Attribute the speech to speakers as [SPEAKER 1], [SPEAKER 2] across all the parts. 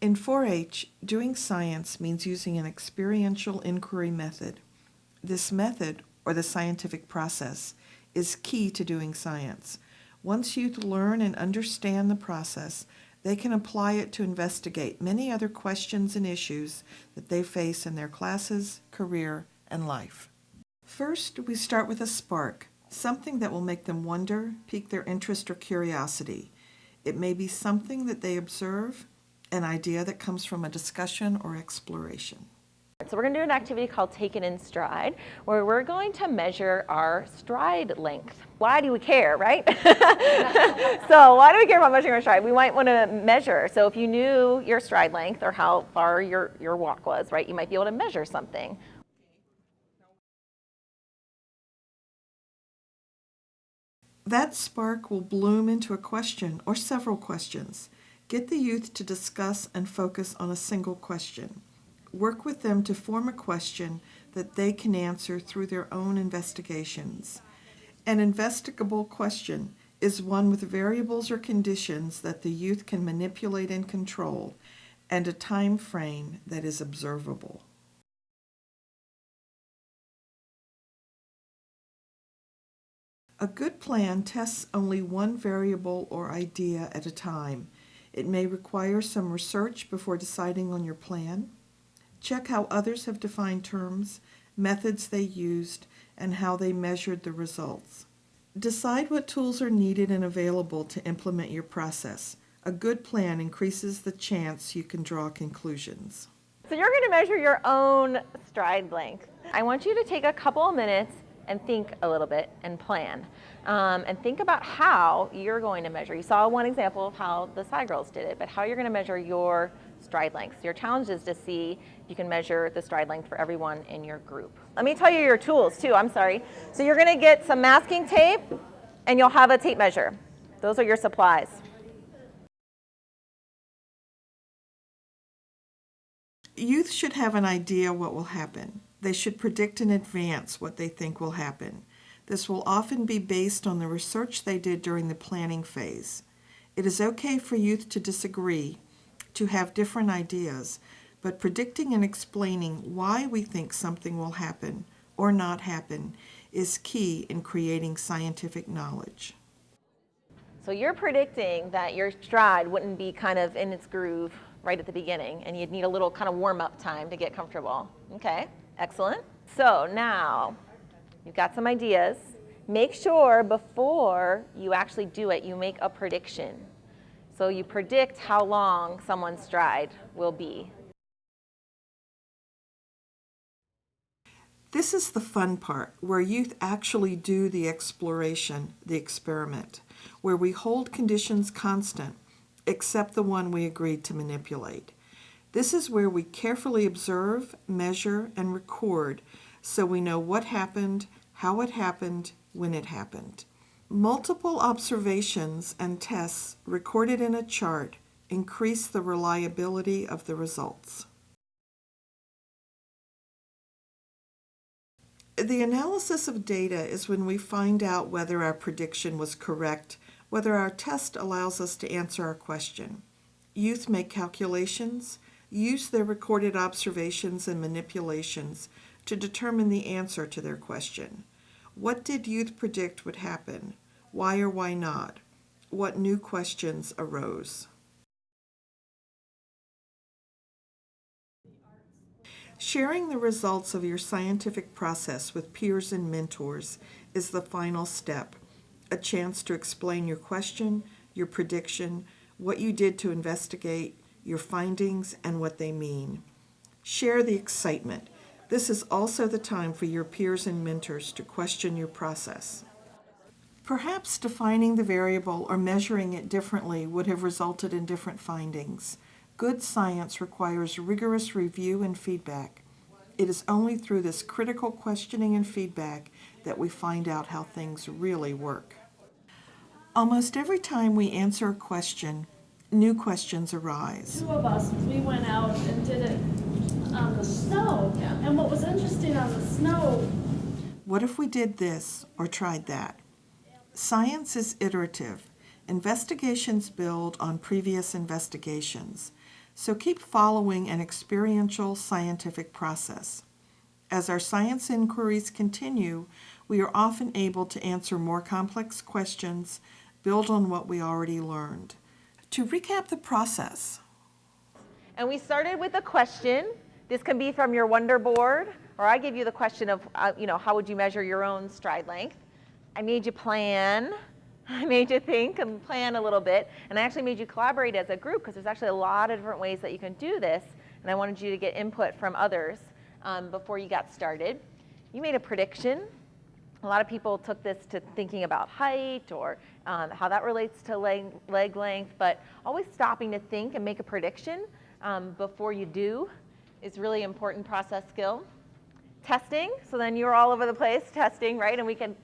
[SPEAKER 1] In 4-H, doing science means using an experiential inquiry method. This method, or the scientific process, is key to doing science. Once youth learn and understand the process, they can apply it to investigate many other questions and issues that they face in their classes, career, and life. First, we start with a spark, something that will make them wonder, pique their interest or curiosity. It may be something that they observe, an idea that comes from a discussion or exploration.
[SPEAKER 2] So we're going to do an activity called Take It in Stride, where we're going to measure our stride length. Why do we care, right? so why do we care about measuring our stride? We might want to measure. So if you knew your stride length or how far your, your walk was, right, you might be able to measure something.
[SPEAKER 1] That spark will bloom into a question or several questions. Get the youth to discuss and focus on a single question. Work with them to form a question that they can answer through their own investigations. An investigable question is one with variables or conditions that the youth can manipulate and control, and a time frame that is observable. A good plan tests only one variable or idea at a time. It may require some research before deciding on your plan. Check how others have defined terms, methods they used, and how they measured the results. Decide what tools are needed and available to implement your process. A good plan increases the chance you can draw conclusions.
[SPEAKER 2] So you're going to measure your own stride length. I want you to take a couple of minutes and think a little bit and plan. Um, and think about how you're going to measure. You saw one example of how the SciGirls did it, but how you're going to measure your stride length. Your challenge is to see if you can measure the stride length for everyone in your group. Let me tell you your tools too, I'm sorry. So you're going to get some masking tape and you'll have a tape measure. Those are your supplies.
[SPEAKER 1] Youth should have an idea what will happen. They should predict in advance what they think will happen. This will often be based on the research they did during the planning phase. It is okay for youth to disagree, to have different ideas, but predicting and explaining why we think something will happen or not happen is key in creating scientific knowledge.
[SPEAKER 2] So you're predicting that your stride wouldn't be kind of in its groove right at the beginning and you'd need a little kind of warm up time to get comfortable. Okay. Excellent. So now you've got some ideas. Make sure before you actually do it, you make a prediction. So you predict how long someone's stride will be.
[SPEAKER 1] This is the fun part, where youth actually do the exploration, the experiment, where we hold conditions constant, except the one we agreed to manipulate. This is where we carefully observe, measure, and record so we know what happened, how it happened, when it happened. Multiple observations and tests recorded in a chart increase the reliability of the results. The analysis of data is when we find out whether our prediction was correct, whether our test allows us to answer our question. Youth make calculations, use their recorded observations and manipulations to determine the answer to their question. What did youth predict would happen? Why or why not? What new questions arose? Sharing the results of your scientific process with peers and mentors is the final step, a chance to explain your question, your prediction, what you did to investigate, your findings, and what they mean. Share the excitement. This is also the time for your peers and mentors to question your process. Perhaps defining the variable or measuring it differently would have resulted in different findings. Good science requires rigorous review and feedback. It is only through this critical questioning and feedback that we find out how things really work. Almost every time we answer a question, new questions arise.
[SPEAKER 3] Two of us, we went out and did it on the snow.
[SPEAKER 2] Yeah.
[SPEAKER 3] And what was interesting on the snow,
[SPEAKER 1] What if we did this or tried that? Science is iterative. Investigations build on previous investigations. So keep following an experiential scientific process. As our science inquiries continue, we are often able to answer more complex questions, build on what we already learned. To recap the process,
[SPEAKER 2] And we started with a question. This can be from your Wonder board, or I give you the question of, uh, you know, how would you measure your own stride length? I made you plan. I made you think and plan a little bit, and I actually made you collaborate as a group because there's actually a lot of different ways that you can do this, and I wanted you to get input from others um, before you got started. You made a prediction. A lot of people took this to thinking about height or um, how that relates to leg, leg length, but always stopping to think and make a prediction um, before you do is really important process skill. Testing, so then you're all over the place testing, right? And we can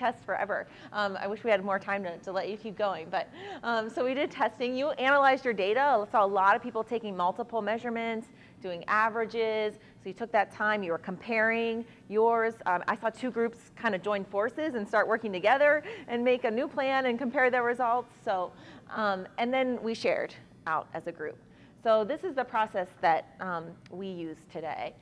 [SPEAKER 2] test forever. Um, I wish we had more time to, to let you keep going, but um, so we did testing. You analyzed your data. I saw a lot of people taking multiple measurements, doing averages. So you took that time, you were comparing yours. Um, I saw two groups kind of join forces and start working together and make a new plan and compare their results. So, um, and then we shared out as a group. So this is the process that um, we use today.